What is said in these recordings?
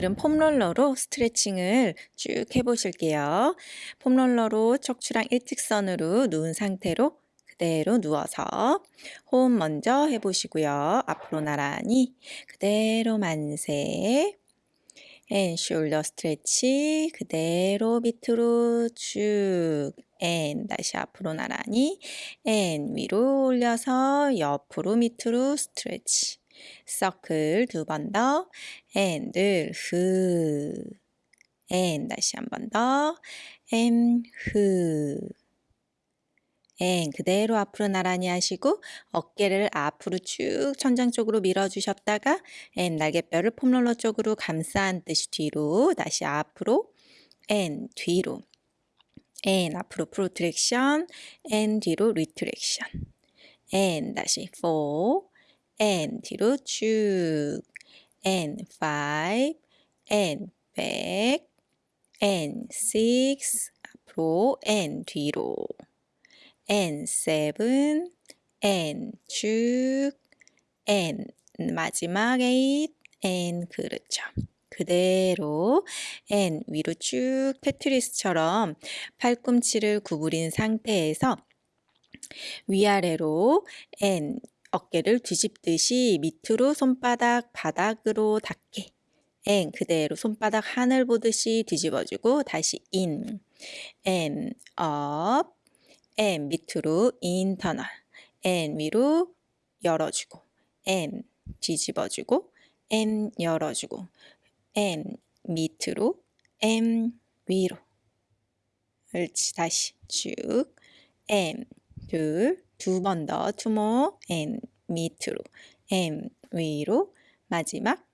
오늘은 폼롤러로 스트레칭을 쭉 해보실게요. 폼롤러로 척추랑 일직선으로 누운 상태로 그대로 누워서 호흡 먼저 해보시고요. 앞으로 나란히 그대로 만세. and shoulder stretch 그대로 밑으로 쭉. and 다시 앞으로 나란히. and 위로 올려서 옆으로 밑으로 stretch 서클 두번 더, and 흐, and 다시 한 번 더, m 흐, and 그대로 앞으로 나란히 하시고 어깨를 앞으로 쭉 천장 쪽으로 밀어주셨다가 and 날개뼈를 폼롤러 쪽으로 감싸 안듯이 뒤로 다시 앞으로 and 뒤로. and 앞으로 protraction and 뒤로 retraction and 다시 4 and 뒤로 쭉 and five and back and six 앞으로 and 뒤로 and seven and 쭉 and 마지막 eight and 그렇죠. 그대로 and 위로 쭉 테트리스처럼 팔꿈치를 구부린 상태에서 위아래로 and 어깨를 뒤집듯이 밑으로 손바닥 바닥으로 닿게. and 그대로 손바닥 하늘 보듯이 뒤집어주고 다시 in, and, up, and 밑으로 internal, and 위로 열어주고, and 뒤집어주고, and 열어주고, 앤 밑으로, 앤 위로. 옳지 다시 쭉, and 둘, 두 번 더, two more, and 밑으로, and 위로, 마지막,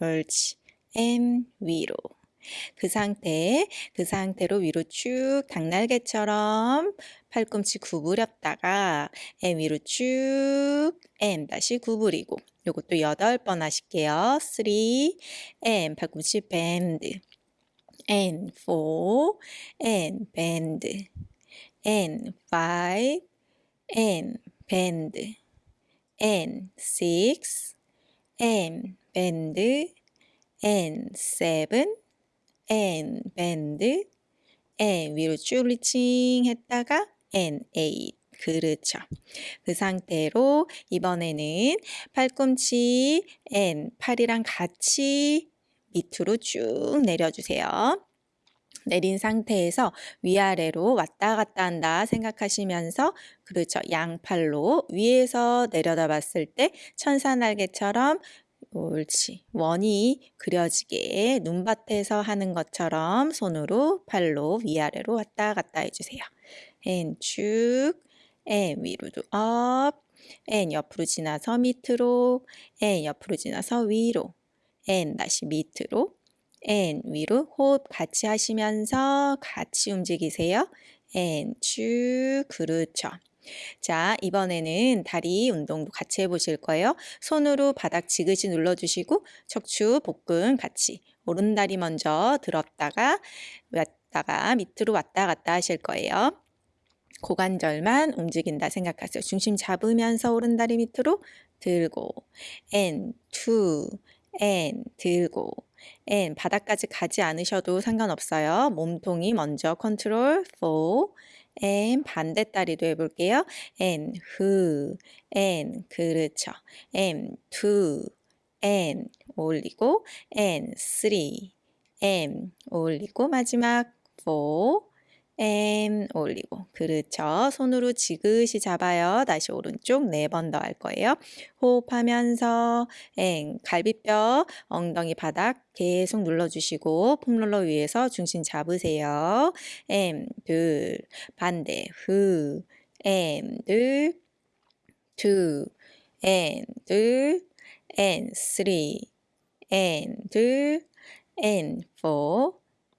옳지, and 위로. 그 상태, 그 상태로 위로 쭉 닭날개처럼 팔꿈치 구부렸다가 and 위로 쭉 M 다시 구부리고. 요것도 여덟 번 하실게요. 3 M 팔꿈치 밴드 N 4 N 밴드 N 5 and bend and six and bend and seven and bend and 위로 쭉 리칭 했다가 and eight 그렇죠. 그 상태로 이번에는 팔꿈치 and 팔이랑 같이 밑으로 쭉 내려주세요. 내린 상태에서 위아래로 왔다 갔다 한다 생각하시면서 그렇죠. 양팔로 위에서 내려다 봤을 때 천사날개처럼 옳지. 원이 그려지게 눈밭에서 하는 것처럼 손으로 팔로 위아래로 왔다 갔다 해주세요. 앤 쭉, 앤 위로도 업, 앤 옆으로 지나서 밑으로, 앤 옆으로 지나서 위로, 앤 다시 밑으로, and 위로 호흡 같이 하시면서 같이 움직이세요. and 쭉 그렇죠. 자, 이번에는 다리 운동도 같이 해보실 거예요. 손으로 바닥 지그시 눌러주시고 척추, 복근 같이 오른다리 먼저 들었다가 왔다가 밑으로 왔다 갔다 하실 거예요. 고관절만 움직인다 생각하세요. 중심 잡으면서 오른다리 밑으로 들고 and 들고 and 바닥까지 가지 않으셔도 상관없어요. 몸통이 먼저 컨트롤 4 and 반대 다리도 해볼게요. and 후 and 그렇죠. and two and 올리고 and three and 올리고 마지막 4 M 올리고 그렇죠. 손으로 지그시 잡아요. 다시 오른쪽 네 번 더 할 거예요. 호흡하면서 엥 갈비뼈 엉덩이 바닥 계속 눌러주시고 폼롤러 위에서 중심 잡으세요. M 둘 반대 후 M 둘 two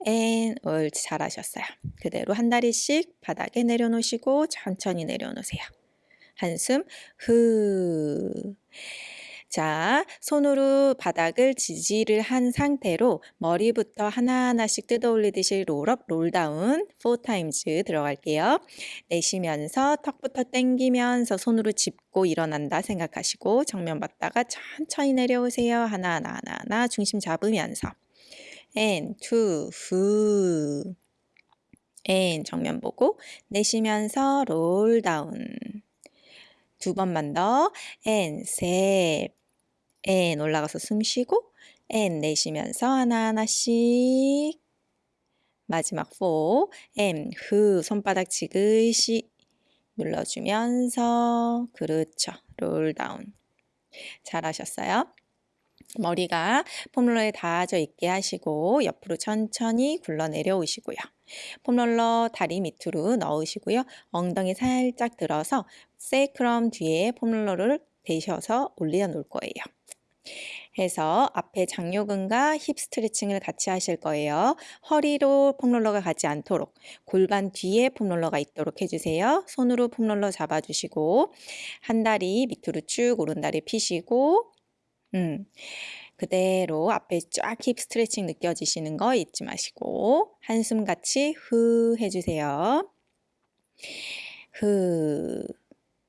and 옳지 잘하셨어요. 그대로 한 다리씩 바닥에 내려놓으시고 천천히 내려놓으세요. 한숨 후. 자, 손으로 바닥을 지지를 한 상태로 머리부터 하나하나씩 뜯어 올리듯이 롤업, 롤다운 4타임즈 들어갈게요. 내쉬면서 턱부터 당기면서 손으로 짚고 일어난다 생각하시고 정면 봤다가 천천히 내려오세요. 하나하나 하나하나 중심 잡으면서 and 후. And 정면 보고 내쉬면서 롤 다운. 두 번만 더. And 셋. and 올라가서 숨 쉬고 and 내쉬면서 하나하나씩. 마지막 4 M 후 손바닥 지그시 눌러주면서. 그렇죠. 롤 다운 잘하셨어요. 머리가 폼롤러에 닿아져 있게 하시고 옆으로 천천히 굴러 내려오시고요 폼롤러 다리 밑으로 넣으시고요 엉덩이 살짝 들어서 세이크럼 뒤에 폼롤러를 대셔서 올려 놓을 거예요 해서 앞에 장요근과 힙 스트레칭을 같이 하실 거예요. 허리로 폼롤러가 가지 않도록 골반 뒤에 폼롤러가 있도록 해주세요. 손으로 폼롤러 잡아주시고 한 다리 밑으로 쭉 오른 다리 피시고 음, 그대로 앞에 쫙 힙 스트레칭 느껴지시는 거 잊지 마시고 한숨 같이 후 해주세요. 후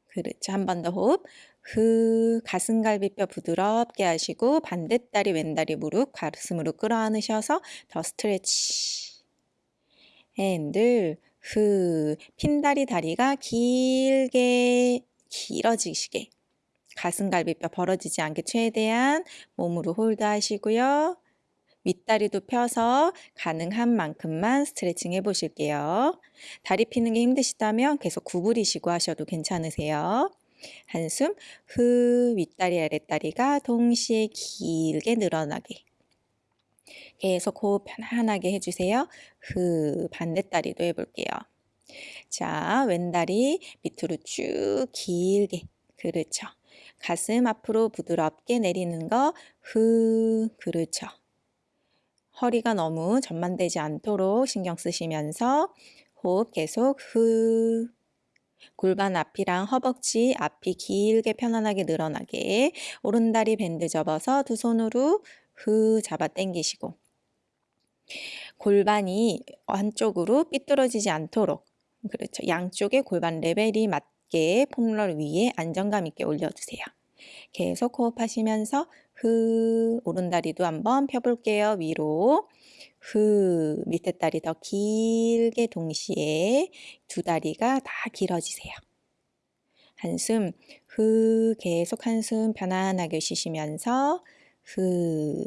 그렇죠. 한 번 더 호흡 그 가슴갈비뼈 부드럽게 하시고 반대다리 왼다리 무릎 가슴으로 끌어안으셔서 더 stretch. and 둘 후 핀다리 다리가 길게 길어지시게 가슴갈비뼈 벌어지지 않게 최대한 몸으로 hold 하시고요. 윗다리도 펴서 가능한 만큼만 스트레칭 해보실게요. 다리 피는 게 힘드시다면 계속 구부리시고 하셔도 괜찮으세요. 한숨 후 윗다리 아랫다리가 동시에 길게 늘어나게 계속 호흡 편안하게 해주세요. 후 반대다리도 해볼게요. 자 왼다리 밑으로 쭉 길게 그렇죠. 가슴 앞으로 부드럽게 내리는 거후 그렇죠. 허리가 너무 전만되지 않도록 신경 쓰시면서 호흡 계속 후 골반 앞이랑 허벅지 앞이 길게 편안하게 늘어나게 오른다리 밴드 접어서 두 손으로 후 잡아 당기시고 골반이 한쪽으로 삐뚤어지지 않도록 그렇죠. 양쪽의 골반 레벨이 맞 게 폼롤 위에 안정감 있게 올려주세요. 계속 호흡하시면서 후 오른다리도 한번 펴볼게요. 위로 후 밑에 다리 더 길게 동시에 두 다리가 다 길어지세요. 한숨 후 계속 한숨 편안하게 쉬시면서 후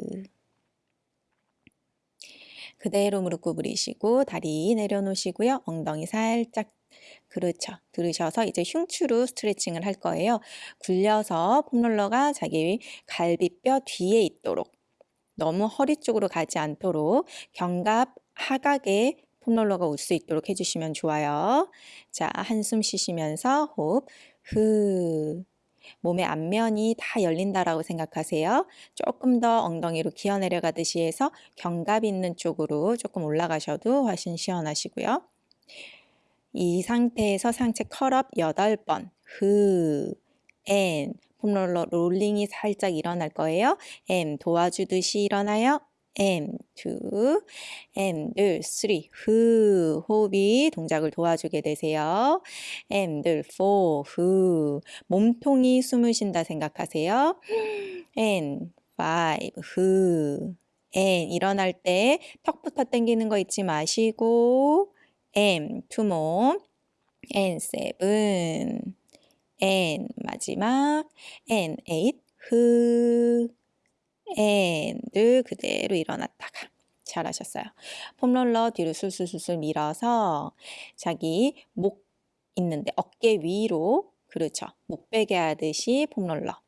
그대로 무릎 구부리시고 다리 내려놓으시고요. 엉덩이 살짝 그렇죠. 들으셔서 이제 흉추로 스트레칭을 할 거예요. 굴려서 폼롤러가 자기 갈비뼈 뒤에 있도록 너무 허리 쪽으로 가지 않도록 견갑 하각에 폼롤러가 올 수 있도록 해주시면 좋아요. 자, 한숨 쉬시면서 호흡, 후. 몸의 앞면이 다 열린다라고 생각하세요. 조금 더 엉덩이로 기어 내려가듯이 해서 견갑 있는 쪽으로 조금 올라가셔도 훨씬 시원하시고요. 이 상태에서 상체 curl up 8번, 후, and, 폼롤러 롤링이 살짝 일어날 거예요. and 도와주듯이 일어나요. and, 2, and, 들, 3, 후, 호흡이 동작을 도와주게 되세요. and, 들, 4, 후, 몸통이 숨을 쉰다 생각하세요. and, 5, 후, and, 일어날 때 턱부터 당기는 거 잊지 마시고 and, two more, and, 7, and 마지막. and 8후 and 그대로 일어났다가 잘하셨어요. 폼롤러 뒤로 술술술술 밀어서 자기 목 있는데 어깨 위로 그렇죠. 목 베게 하듯이 폼롤러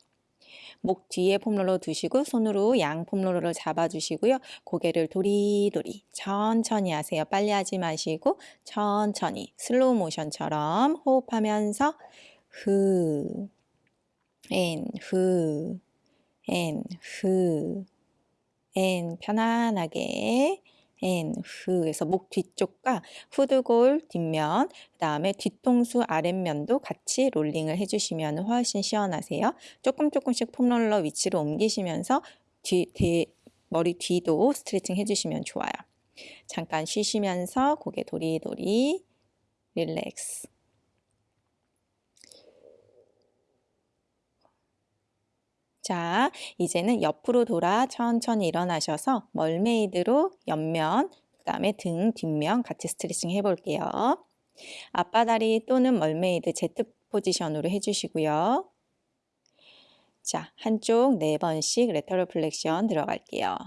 목 뒤에 폼롤러 두시고 손으로 양 폼롤러를 잡아주시고요. 고개를 도리도리 천천히 하세요. 빨리 하지 마시고 천천히 슬로우 모션처럼 호흡하면서 후, 앤, 후, 앤, 후, 앤, 편안하게, 앤, 후, 해서 목 뒤쪽과 후두골 뒷면, 그 다음에 뒤통수 아랫면도 같이 롤링을 해주시면 훨씬 시원하세요. 조금 조금씩 폼롤러 위치로 옮기시면서 뒤, 뒤, 머리 뒤도 스트레칭 해주시면 좋아요. 잠깐 쉬시면서 고개 도리도리 relax. 자, 이제는 옆으로 돌아 천천히 일어나셔서 mermaid로 옆면, 그 다음에 등, 뒷면 같이 스트레칭 해볼게요. 아빠다리 또는 mermaid Z 포지션으로 해주시고요. 자, 한쪽 네 번씩 lateral flexion 들어갈게요.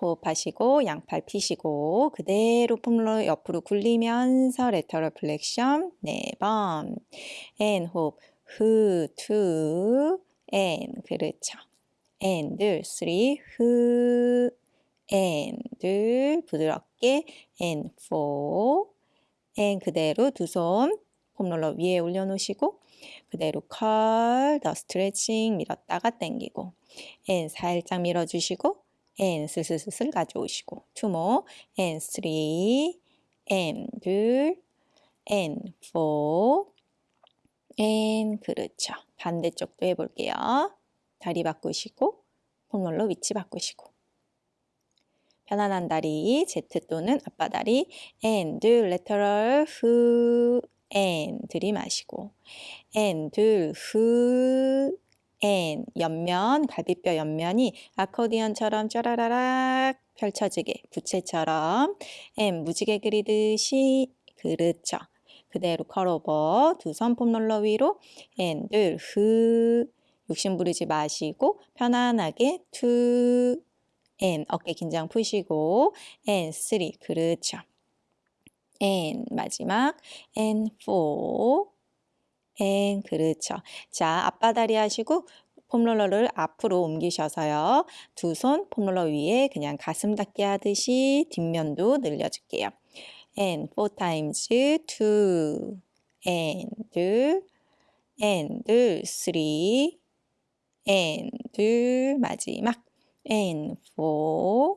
호흡하시고 양팔 피시고 그대로 폼롤러 옆으로 굴리면서 lateral flexion 네 번. and 호흡 후, two, and 그렇죠. and 둘, three, 후, and 둘, 부드럽게 and four, and 그대로 두 손 폼롤러 위에 올려놓으시고 그대로 curl, 더 스트레칭 밀었다가 당기고 and 살짝 밀어주시고 and 슬슬슬슬 가져오시고 two more and three and 둘, and four, and 그렇죠. 반대쪽도 해볼게요. 다리 바꾸시고 폼롤러 위치 바꾸시고 편안한 다리 Z 또는 아빠다리 and 둘, lateral 후, and 들이마시고 앤 둘, 후, 앤 옆면, 갈비뼈 옆면이 아코디언처럼 짜라라락 펼쳐지게 부채처럼 and 무지개 그리듯이 그렇죠. 그대로 curl over 두 손 폼롤러 위로 and 둘, 후 욕심 부리지 마시고 편안하게 two and 어깨 긴장 푸시고 and three 그렇죠. and 마지막 and four, and 그렇죠. 자 양반다리 하시고 폼롤러를 앞으로 옮기셔서요. 두 손 폼롤러 위에 그냥 가슴 닫기 하듯이 뒷면도 늘려줄게요. And four times two and and three and 마지막 and four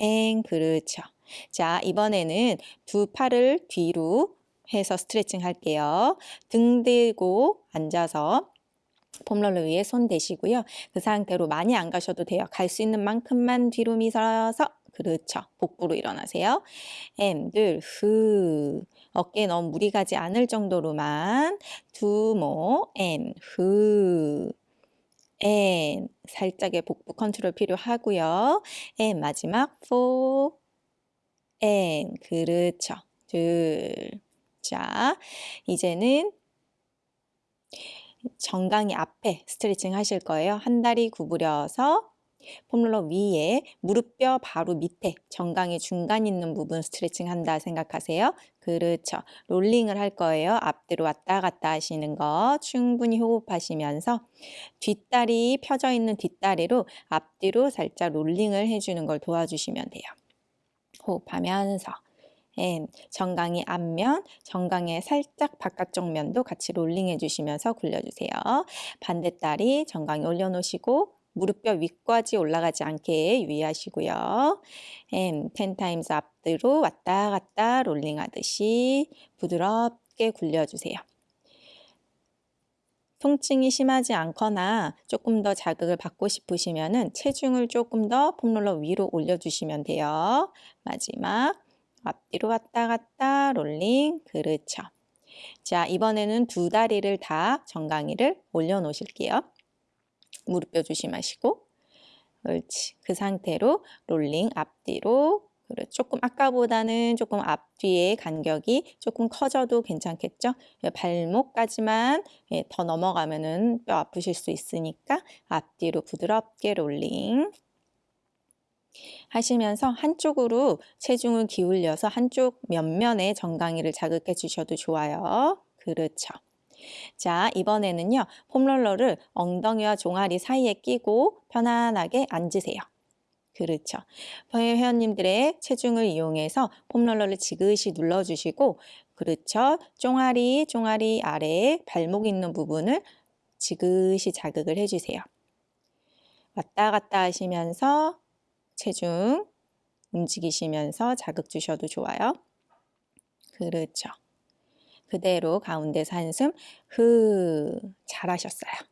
and 그렇죠. 자, 이번에는 두 팔을 뒤로 해서 스트레칭 할게요. 등 대고 앉아서 폼롤러 위에 손 대시고요. 그 상태로 많이 안 가셔도 돼요. 갈 수 있는 만큼만 뒤로 미서서 그렇죠. 복부로 일어나세요. and, 둘, 후. 어깨에 너무 무리 가지 않을 정도로만 two more, and, 후. and, 살짝의 복부 컨트롤 필요하고요. and, 마지막 four, and, 그렇죠. 둘. 자, 이제는 정강이 앞에 스트레칭 하실 거예요. 한 다리 구부려서 폼롤러 위에 무릎뼈 바로 밑에 정강이 중간 있는 부분 스트레칭 한다 생각하세요. 그렇죠. 롤링을 할 거예요. 앞뒤로 왔다 갔다 하시는 거 충분히 호흡하시면서 뒷다리 펴져 있는 뒷다리로 앞뒤로 살짝 롤링을 해주는 걸 도와주시면 돼요. 호흡하면서 and 정강이 앞면, 정강의 살짝 바깥쪽 면도 같이 롤링 해 주시면서 굴려주세요. 반대 다리 정강이 올려놓으시고 무릎뼈 위까지 올라가지 않게 유의하시고요. and 10 times 앞뒤로 왔다 갔다 롤링 하듯이 부드럽게 굴려주세요. 통증이 심하지 않거나 조금 더 자극을 받고 싶으시면 체중을 조금 더 폼롤러 위로 올려주시면 돼요. 마지막 앞뒤로 왔다 갔다 롤링 그렇죠. 자 이번에는 두 다리를 다 정강이를 올려놓으실게요. 무릎뼈 조심하시고 옳지. 그 상태로 롤링 앞뒤로 그래 조금 아까보다는 조금 앞뒤의 간격이 조금 커져도 괜찮겠죠? 예, 발목까지만 예, 더 넘어가면 은 뼈 아프실 수 있으니까 앞뒤로 부드럽게 롤링 하시면서 한쪽으로 체중을 기울여서 한쪽 면면에 정강이를 자극해 주셔도 좋아요. 그렇죠. 자, 이번에는요. 폼롤러를 엉덩이와 종아리 사이에 끼고 편안하게 앉으세요. 그렇죠. 회원님들의 체중을 이용해서 폼롤러를 지그시 눌러주시고 그렇죠. 종아리, 종아리 아래에 발목 있는 부분을 지그시 자극을 해주세요. 왔다 갔다 하시면서 체중 움직이시면서 자극 주셔도 좋아요. 그렇죠. 그대로 가운데서 한숨 후 잘하셨어요.